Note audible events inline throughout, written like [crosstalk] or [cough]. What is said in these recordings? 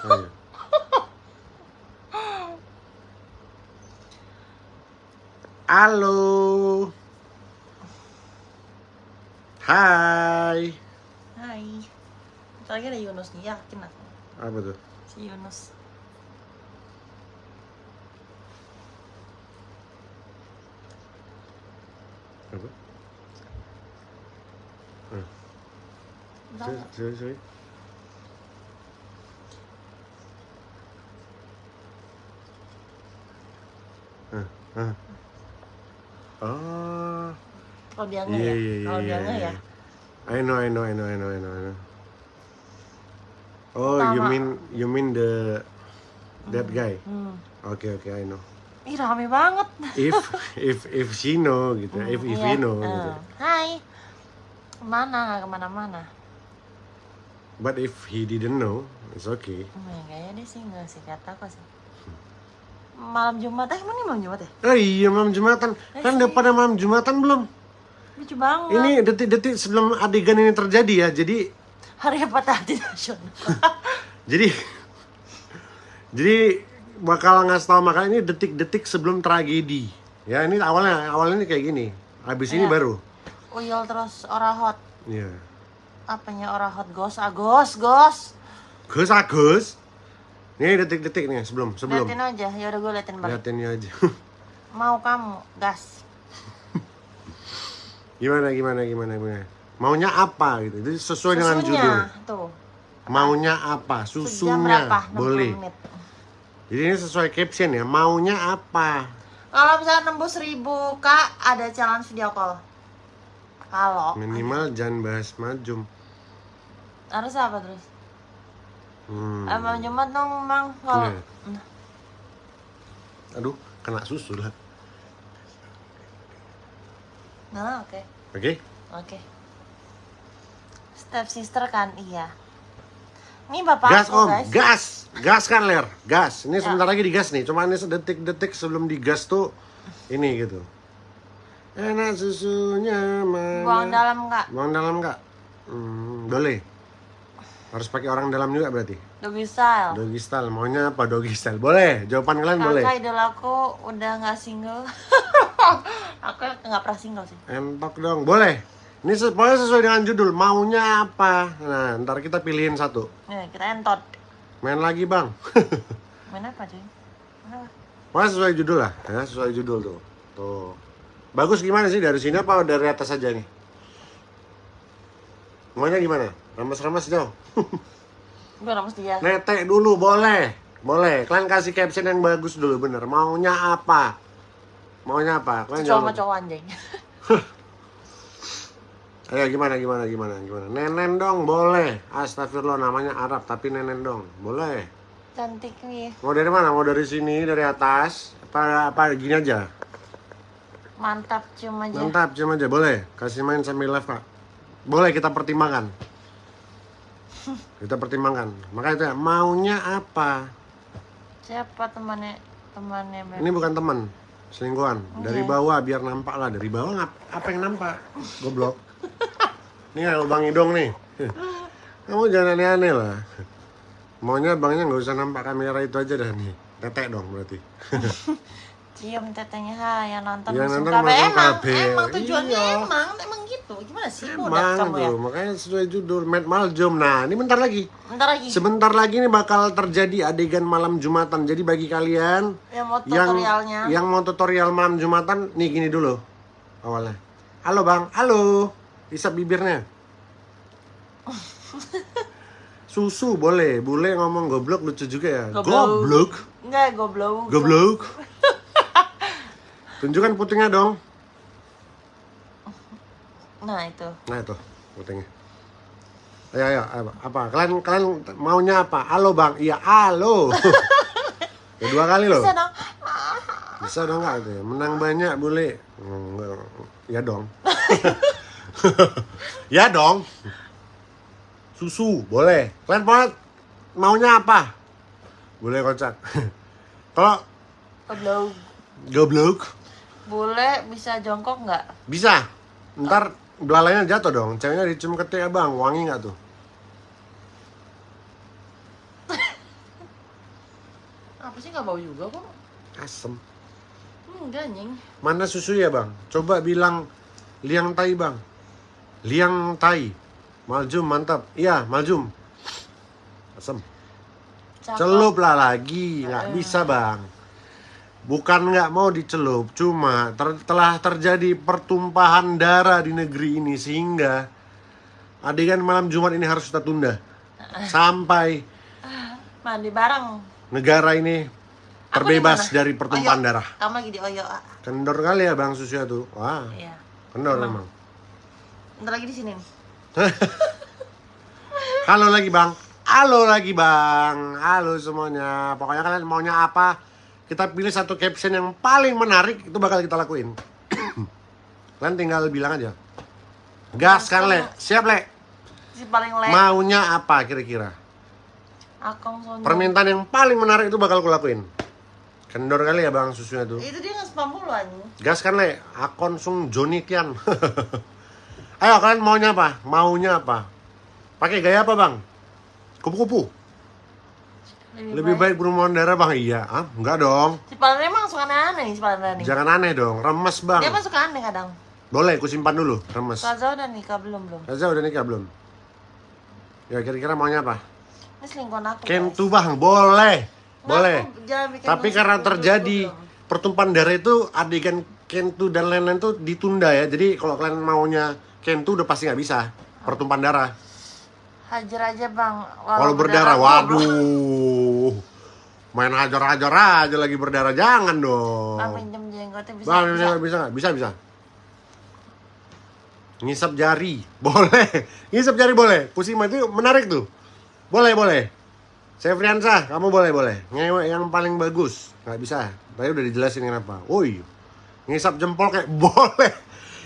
Ayo. Halo. Hai. Hai. Bentar lagi ada Yunus nih, yakin aku. Apa tuh? Si Yunus. Apa? Bentar, Sorry, sorry, sorry. Ah, ah. Oh. Kalau dia Iya, ya? iya, iya. Kalau dia iya, iya. ya? I know, I know, I know, I know, I know, I know. Oh, you Pertama. mean you mean the that guy? Hmm. Oke, oke, I know. Ih rame banget. If [laughs] if if she know gitu, if if Iya. he know Eh, gitu. Hai. Ke mana? Nggak ke mana-mana. But if he didn't know, it's okay. Hmm, ya, kayaknya dia sih nggak sih kata aku sih. Malam Jumat, eh emang ini malam Jumat ya? Oh iya malam Jumatan. Kan udah pada malam Jumatan belum? Lucu banget. Ini detik-detik sebelum adegan ini terjadi ya. Jadi Hari Patah Hati Nasional. [laughs] jadi jadi bakal ngasih tahu makanya ini detik-detik sebelum tragedi. Ya ini awalnya awalnya ini kayak gini. Habis ini Iya. baru. Uyul terus ora hot. Iya. Apanya ora hot gos? Agos, gos. Gus Agus. Nih detik-detik nih sebelum sebelum. Liatin aja, ya udah gue liatin balik. Liatin aja. [laughs] Mau kamu, gas. [laughs] gimana gimana gimana gimana. Maunya apa gitu. Itu sesuai dengan Susunya, judul. tuh. Maunya apa? Susunya. berapa? 60 Boleh. menit. Jadi ini sesuai caption ya. Maunya apa? Kalau misalnya nembus 1000 kak, ada challenge video call. Kalau Minimal jangan bahas majum. harus apa terus? Hmm. Emang Jumat dong, Mang. Kalau Iya. Aduh, kena susu lah. Nah, oke. Oke? Oke. Step sister kan, iya. Ini bapak Gas aku, om, guys. gas, gas kan ler, gas. Ini Ya. sebentar lagi digas nih. Cuma ini sedetik-detik sebelum digas tuh ini gitu. Enak susunya mana? Buang dalam kak. Buang dalam nggak? Hmm, boleh. Harus pakai orang dalam juga berarti. Doggy style. Doggy style, maunya apa doggy style? Boleh. Jawaban kalian boleh. Kakak idol aku udah nggak single. [laughs] aku nggak pernah single sih. Entok dong, boleh. Ini se- pokoknya sesuai dengan judul. Maunya apa? Nah, ntar kita pilihin satu. Nih, kita entot. Main lagi bang. [laughs] Main apa cuy? Main sesuai judul lah, ya sesuai judul tuh. Tuh. Bagus gimana sih dari sini apa dari atas aja nih? Maunya gimana? Ramas-ramas dong. Gue ramus dia. Netek dulu boleh. Boleh. Kalian kasih caption yang bagus dulu bener. Maunya apa? Maunya apa? Kalian Cowok sama jawab. cowok anjing. [laughs] Ayo gimana gimana gimana gimana. Nenen dong boleh. Astagfirullah namanya Arab tapi nenen dong. Boleh. Cantik nih. Mau dari mana? Mau dari sini, dari atas? Apa apa gini aja? Mantap cium aja. Mantap, cium aja boleh. Kasih main sambil live, Kak. Boleh kita pertimbangkan. Kita pertimbangkan. Makanya itu ya, maunya apa? Siapa temannya temannya Beb? Ini bukan teman, selingkuhan. Dari Oke. bawah biar nampak lah. Dari bawah ngap, apa yang nampak? Goblok. Ini ada lubang hidung nih. Kamu jangan aneh-aneh lah. Maunya bangnya nggak usah nampak kamera itu aja dah nih. Tetek dong berarti. Cium tetenya ha yang nonton Yang nonton KB. Emang, KB. emang tujuannya Iya. emang, emang gitu. Gimana sih Emang kamu ya? tuh, makanya sesuai judul Mad Maljum. Nah, ini bentar lagi. Bentar lagi. Sebentar lagi nih bakal terjadi adegan malam Jumatan. Jadi bagi kalian yang mau yang tutorialnya. yang mau tutorial malam Jumatan, nih gini dulu awalnya. Halo bang, halo. Isap bibirnya. [laughs] Susu boleh, boleh ngomong goblok lucu juga ya. Goblok. Goblok, Enggak, goblok. goblok. [laughs] Tunjukkan putingnya dong. Nah, itu. Nah itu putingnya. Ayo, ayo, apa? apa? Kalian kalian maunya apa? Halo bang, iya halo. [laughs] Ya, dua kali loh. Bisa dong. Bisa dong nggak ya? Menang banyak boleh. Ya dong. [laughs] ya dong. Susu boleh. Kalian mau maunya apa? Boleh kocak. [laughs] Kalau Goblok. goblok Boleh bisa jongkok nggak? bisa. Ntar belalainya jatuh dong. Ceweknya dicium ketek abang, wangi nggak tuh? [coughs] Apa sih nggak bau juga kok? Asem. Enggak anjing. Mana susu ya bang? Coba bilang liang tai bang. Liang tai. Maljum mantap. Iya maljum. Asem. Cakep. Celup lah lagi, nggak Eh. bisa bang. Bukan nggak mau dicelup, cuma ter- telah terjadi pertumpahan darah di negeri ini sehingga adegan malam Jumat ini harus kita tunda sampai Mandi bareng. negara ini terbebas dari pertumpahan Oyo. darah. Kamu lagi di Oyo. Kendor kali ya bang susunya tuh, wah Iya. kendor Emang. emang. Ntar lagi di sini. nih. [laughs] Halo lagi bang, halo lagi bang, halo semuanya. Pokoknya kalian maunya apa? Kita pilih satu caption yang paling menarik itu bakal kita lakuin. kalian tinggal bilang aja. Gas kan le, siap le. Si paling le. Maunya apa kira-kira? Akong. Permintaan yang paling menarik itu bakal kulakuin. Kendor kali ya bang susunya tuh. Itu dia nge-spam mulu. Gas kan le, akon sung Joni Kian. [laughs] Ayo kalian maunya apa? Maunya apa? Pakai gaya apa bang? Kupu-kupu. Lebih baik berhubungan darah bang? Iya. Ah, enggak dong. Si emang suka nih si paling nih. Jangan aneh dong. Remes bang. Dia mah suka aneh kadang. Boleh, ku simpan dulu. Remes. Kaza udah nikah belum belum? Raza udah nikah belum? Ya kira-kira maunya apa? Ini selingkuhan aku. Kentu bang, boleh. Nggak, Boleh. aku Tapi karena dulu, terjadi belum. pertumpahan darah itu adegan Kentu dan lain-lain tuh ditunda ya. Jadi kalau kalian maunya Kentu udah pasti nggak bisa. Pertumpahan darah. Hajar aja bang. Kalau berdarah, goblok. waduh. Main hajar-hajar aja lagi berdarah, jangan dong. Bang pinjam jenggotnya bisa. Bang, bisa. bisa? Bisa, bisa. Ngisap jari, [laughs] boleh. Ngisap jari boleh. Pusing itu menarik tuh. Boleh, boleh. Saya Friansa, kamu boleh, boleh. Ngewek yang paling bagus. Nggak bisa. Tadi udah dijelasin kenapa. Woi, ngisap jempol kayak [laughs] boleh.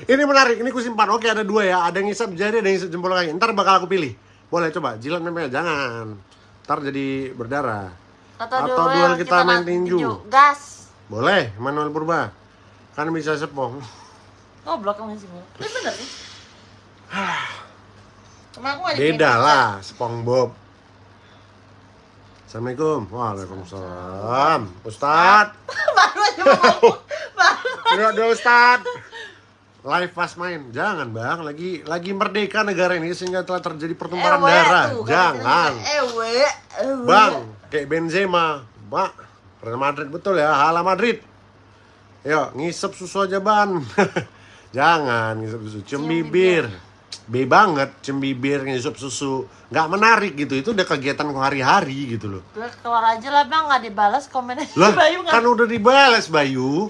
Ini menarik, ini kusimpan. Oke, ada dua ya. Ada ngisap jari, ada ngisap jempol kaki. Ntar bakal aku pilih. Boleh, coba. Jilat nempel, jangan. Ntar jadi berdarah. Atau, Atau duel kita main main tinju. Gas. Boleh, Manuel Purba. Kan bisa sepong. Goblok kamu sih. Ini bener nih. Cuma aku nggak Beda lah, SpongeBob. Assalamualaikum. Waalaikumsalam. Ustad. [laughs] Baru aja mau ngomong. [laughs] Baru. Tidak ada Ustad. Live pas main. Jangan bang, lagi lagi merdeka negara ini sehingga telah terjadi pertumpahan Ewe darah. tuh, Jangan. Ewe. ewe. Bang, kayak Benzema. Pak, Real Madrid betul ya, hala Madrid. Ayo, ngisep susu aja ban. [laughs] Jangan ngisep susu, cium Cium bibir. B banget, cium bibir, ngisep susu. Nggak menarik gitu, itu udah kegiatan hari-hari gitu loh. Keluar aja lah bang, nggak dibalas komennya. Lah, [laughs] Bayu kan udah dibalas Bayu.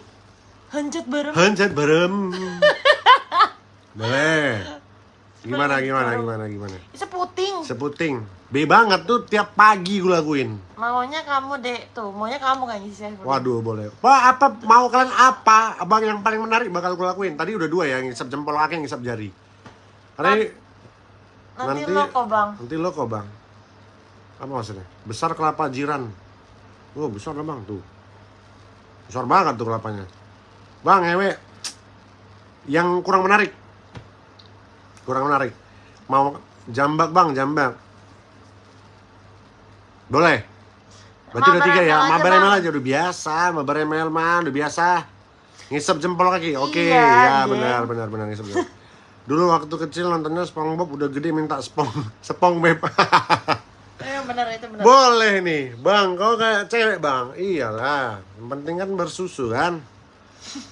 Hancur bareng. Hancet barem. [laughs] Boleh. Gimana, gimana, gimana, gimana. Itu puting. Seputing. B banget tuh tiap pagi gue lakuin. Maunya kamu dek tuh, maunya kamu kan sih. Waduh boleh. Pak apa mau kalian apa? Abang yang paling menarik bakal gue lakuin. Tadi udah dua ya, ngisap jempol kaki, ngisap jari. Ini Nanti, nanti- lo kok bang. nanti lo kok bang. Apa maksudnya? Besar kelapa jiran. Oh besar lah bang tuh. Besar banget tuh kelapanya. Bang ewe, yang kurang menarik. Kurang menarik. Mau jambak bang, jambak. Boleh. Berarti udah tiga ya. Mabar. ML aja udah biasa. Mabar ML mah udah biasa. Ngisep jempol kaki. Oke, Iya, ya benar benar benar ngisep jempol. Dulu waktu kecil nontonnya SpongeBob udah gede minta spong [laughs] spong beb. Eh benar itu benar. Boleh nih, Bang. Kau kayak cewek, Bang. Iyalah. Yang penting kan bersusu kan.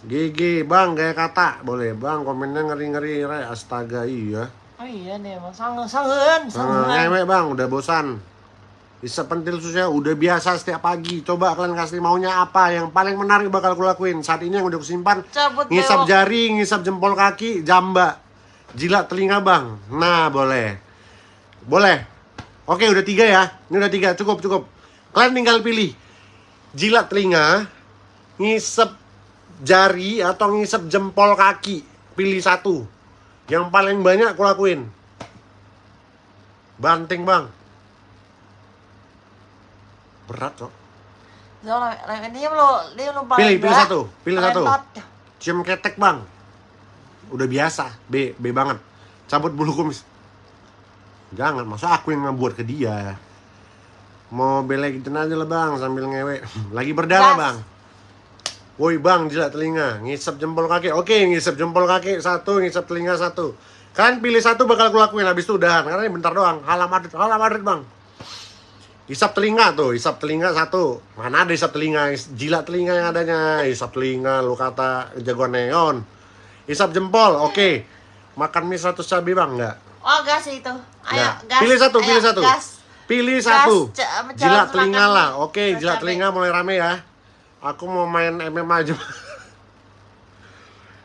Gigi, Bang, kayak kata. Boleh, Bang. Komennya ngeri-ngeri, Re. Astaga, iya. Oh iya nih emang sangen sangen Nah, sangen. ngewek, Bang. Udah bosan. Bisa pentil susunya udah biasa setiap pagi. Coba kalian kasih maunya apa yang paling menarik bakal aku lakuin. Saat ini yang udah kusimpan Cabut ngisap bewok. jari, ngisap jempol kaki, jamba, jilat telinga bang. Nah boleh, boleh. Oke udah tiga ya, ini udah tiga, cukup cukup. Kalian tinggal pilih jilat telinga, ngisep jari atau ngisep jempol kaki. Pilih satu. Yang paling banyak aku lakuin. Banting bang. Berat kok. Zo, lah, ini lo dia lo paling Pilih, pilih satu, pilih satu. Cium ketek bang Udah biasa B, B banget Cabut bulu kumis Jangan, masa aku yang ngebuat ke dia Mau belekin aja lah bang sambil ngewe. [laughs] Lagi berdarah bang. Woi bang, jilat telinga, ngisap jempol kaki. Oke, ngisap jempol kaki satu, ngisap telinga satu. Kalian pilih satu bakal gue lakuin habis itu udahan. Karena ini bentar doang. Halam Madrid, halam Madrid bang. Isap telinga tuh, isap telinga satu. Mana ada isap telinga, jilat telinga yang adanya. Isap telinga, lu kata jagoan neon. Isap jempol, oke. Makan mie 100 cabai bang, enggak? Oh gas itu. Ayo Nggak. gas. Pilih satu, Ayo, pilih satu. Gas. Pilih Gas, satu. Jilat telinga lah. Oke, Terus jilat telinga mulai rame ya. Aku mau main MMA aja.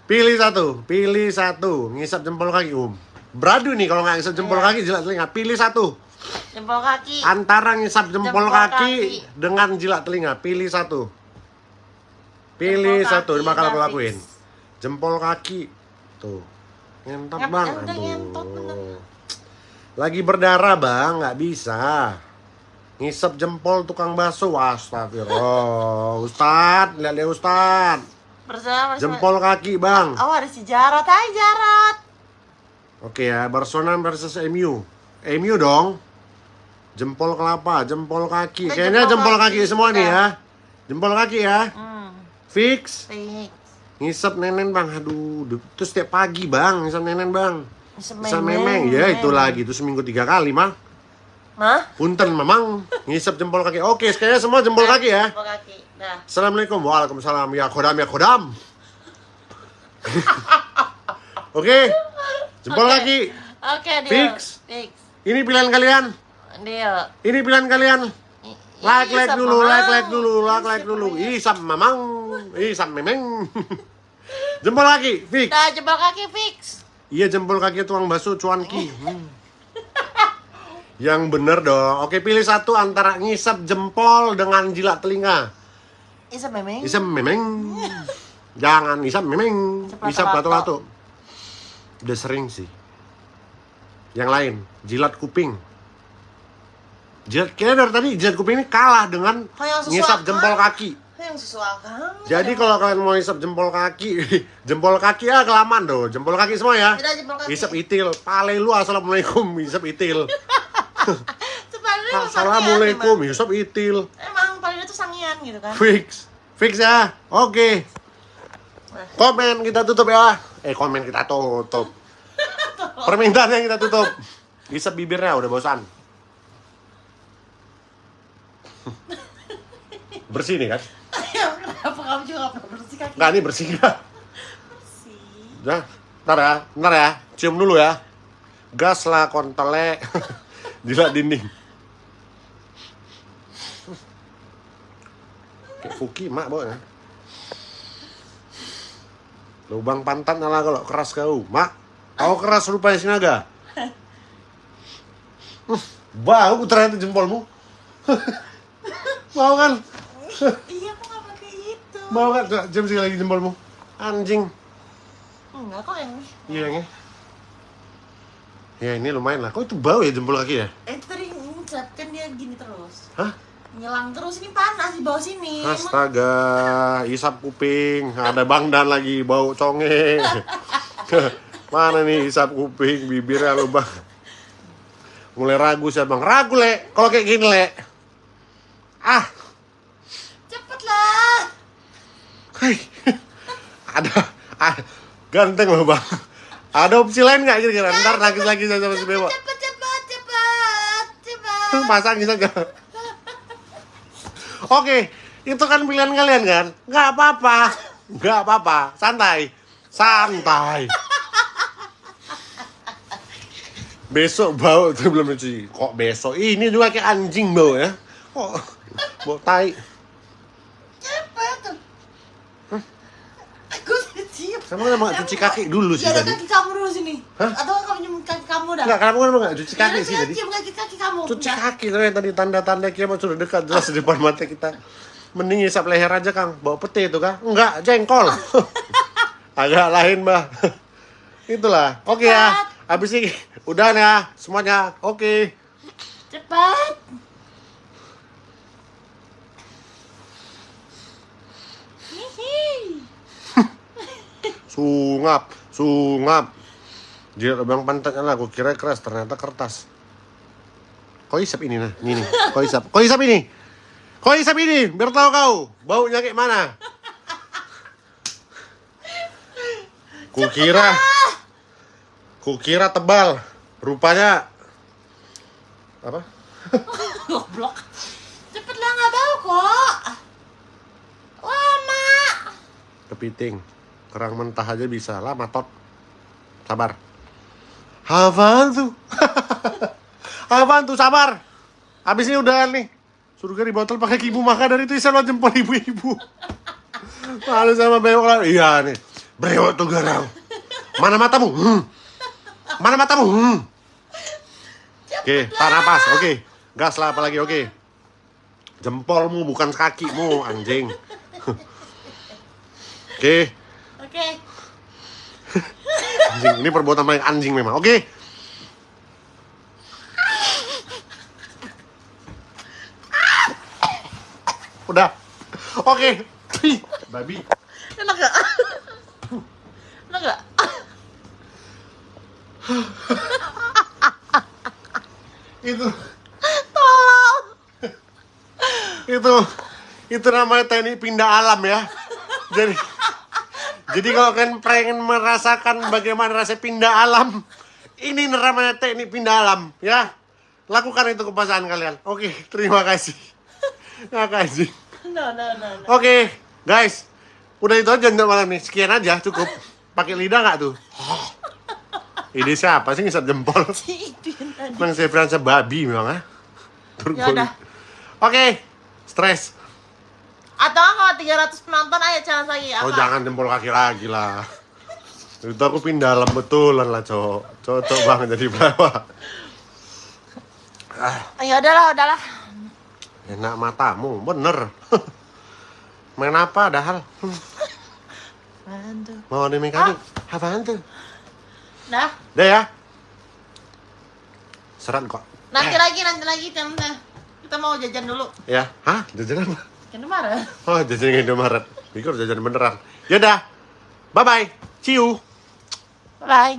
pilih satu, pilih satu. Ngisap jempol kaki, Um. Beradu nih kalau nggak ngisap jempol Iya. kaki jilat telinga. Pilih satu. Jempol kaki. Antara ngisap jempol, Jempol kaki, kaki. dengan jilat telinga. Pilih satu. Pilih Jempol satu, bakal aku lakuin. Jempol kaki. Tuh. Ngentot bang. Aduh. Lagi berdarah bang, nggak bisa. Ngisep jempol tukang bakso, astagfirullah. Ustad, lihat lihat Ustad. Bersama Jempol kaki bang. Oh ada si Jarot, hai Jarot. Oke ya, Barcelona versus MU. MU dong. Jempol kelapa, jempol kaki. Eh, Kayaknya jempol, jempol kaki, kaki, semua nih ya. Jempol kaki ya. Hmm, Fix. fix. Ngisep nenen bang, aduh. du- Terus setiap pagi bang, ngisep nenen bang. Bisa memeng, Sememeng, ya itu memeng. lagi. Itu seminggu tiga kali mah. Mah? Punten memang ngisep jempol kaki. Oke, sekalian semua jempol kaki ya. Jempol kaki. Dah. Assalamualaikum Waalaikumsalam Ya kodam ya kodam [laughs] Oke Jempol Oke. kaki Oke, deal. Fix. Fix. Ini pilihan kalian Deal. Ini pilihan kalian Like like dulu. Like like dulu Like like dulu? Isam mamang Isam memeng [laughs] Jempol kaki Fix Dah jempol kaki fix. Iya jempol kaki tuang bakso cuanki [laughs] Hmm. Yang bener dong. Oke pilih satu antara ngisap jempol dengan jilat telinga. Isa memeng. Isam memeng. Jangan isam memeng. Isap Isap lato-lato Udah sering sih. Yang lain Jilat kuping. Jilat Kayaknya dari tadi jilat kuping ini kalah dengan Ngisap jempol kaki. Yang sesuai. Jadi kalau kalian mau isap jempol kaki [laughs] Jempol kaki ya kelamaan dong Jempol kaki semua ya. Isap itil. Pale lu assalamualaikum. Isap itil [laughs] [laughs] Sebenarnya Assalamualaikum Isap itil. Emang, paling itu sangian gitu kan. Fix. Fix ya? Oke. Komen kita tutup ya. Eh komen kita tutup. [laughs] Permintaan yang kita tutup. Isap bibirnya udah bosan. [laughs] Bersih nih kan? Kenapa kamu juga gak pernah bersih kaki? Ini bersih nggak? Bersih. Nah, ntar ya, ntar ya, cium dulu ya. Gas lah kontele. Jilat dinding. Kayak Fuki mak bawa ya. Lubang pantat lah kalau keras kau. Mak, kau keras rupanya sinaga. Bau ternyata jempolmu. [laughs] Mau kan? Iya, aku gak pakai itu. Mau kan? Cium sekali lagi jempolmu. Anjing. Enggak kok yang Iya yang Ya ini lumayan lah. Kok itu bau ya jempol kaki ya? Eh, tadi ngucap kan dia gini terus. Hah? Nyelang terus ini panas di bawah sini. Astaga, isap kuping. Ada Bang Dan lagi bau conge. [laughs] Mana nih isap kuping, bibirnya lubang. Mulai ragu saya bang. Ragu le, kalau kayak gini le. Ah, Cepet lah. hai. [laughs] Ada, ah, ganteng loh bang. Ada opsi lain nggak kira-kira? Ntar nangis lagi saya sama si Bebo. Cepet, cepet, cepet, cepet. Pasang saja. Oke, itu kan pilihan kalian kan? Nggak apa-apa, nggak apa-apa, santai, santai. Besok bau tuh [laughs] belum cuci. Kok besok? Ini juga kayak anjing bau ya? Kok bau tai? Cepet. Aku cium. Kamu kan emang cuci kaki dulu sih tadi. kaki kamu dulu sini. Hah? Atau kamu nyium kaki kamu dah. Enggak, kamu kan emang cuci Ya, kaki sih tadi. Cium kaki kaki kamu. Cuci kaki tuh yang tadi tanda-tanda kiamat sudah dekat jelas di depan mata kita. Mending isap leher aja Kang, bawa peti itu Kang. Enggak, jengkol. [laughs] Agak lain, Mbak. Itulah. Oke ya. Habis ini udah ya semuanya. Oke. Cepat. Sungap, sungap. Jilat lubang pantatnya lah, aku kira keras, ternyata kertas. Kau isap ini nah, ini nih. Kau isap, kau isap ini. Kau isap ini, biar tahu kau baunya kayak mana. Kukira, kukira tebal, rupanya apa? [laughs] Goblok. Cepet lah nggak bau kok. Lama. Kepiting, kerang mentah aja bisa lah, matot. Sabar. Apaan tuh? [laughs] Apaan tuh, sabar. Habis ini udah nih. Surga di botol pakai ibu maka dari itu bisa lo jempol ibu-ibu. Malu sama bewok lah. Iya nih. Brewok tuh garang. Mana matamu? Hmm. Mana matamu? Hmm. Oke, tahan napas. Oke. Gas lah apalagi. Oke. Jempolmu bukan kakimu, anjing. [laughs] Oke. Oke. Anjing, ini perbuatan paling anjing memang. Oke. Udah. Oke. Ih, Babi. Enak gak? Enak gak? Itu Tolong. itu itu namanya teknik pindah alam ya. Jadi jadi kalau kalian pengen merasakan bagaimana rasa pindah alam, ini namanya teknik pindah alam ya. Lakukan itu ke pasangan kalian. Oke, terima kasih. Terima kasih. No, no, no, no. Oke, guys. Udah itu aja untuk malam nih. Sekian aja, cukup. Pakai lidah nggak tuh? Ini siapa sih ngisap jempol? Si itu yang tadi. Emang saya berasa babi memang, ah. Ya udah. Oke, stres. Atau kalau 300 penonton ayo challenge lagi apa? Oh jangan jempol kaki lagi lah. Itu aku pindah dalam betulan lah, cowok. Cocok banget jadi pelawak. Ya udahlah, udahlah. Enak matamu, bener. [laughs] Main apa ada hal? Mau di mekanik? Apaan tuh? Dah. Udah ya. Serat kok. Nanti lagi, nanti lagi challenge Kita mau jajan dulu. Ya, hah? Jajan apa? Marah. [laughs] Oh, jajan Indomaret. Pikir jajan beneran. Yaudah. Bye-bye. See you. Bye.